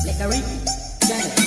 Slickery, Ricky, Janet.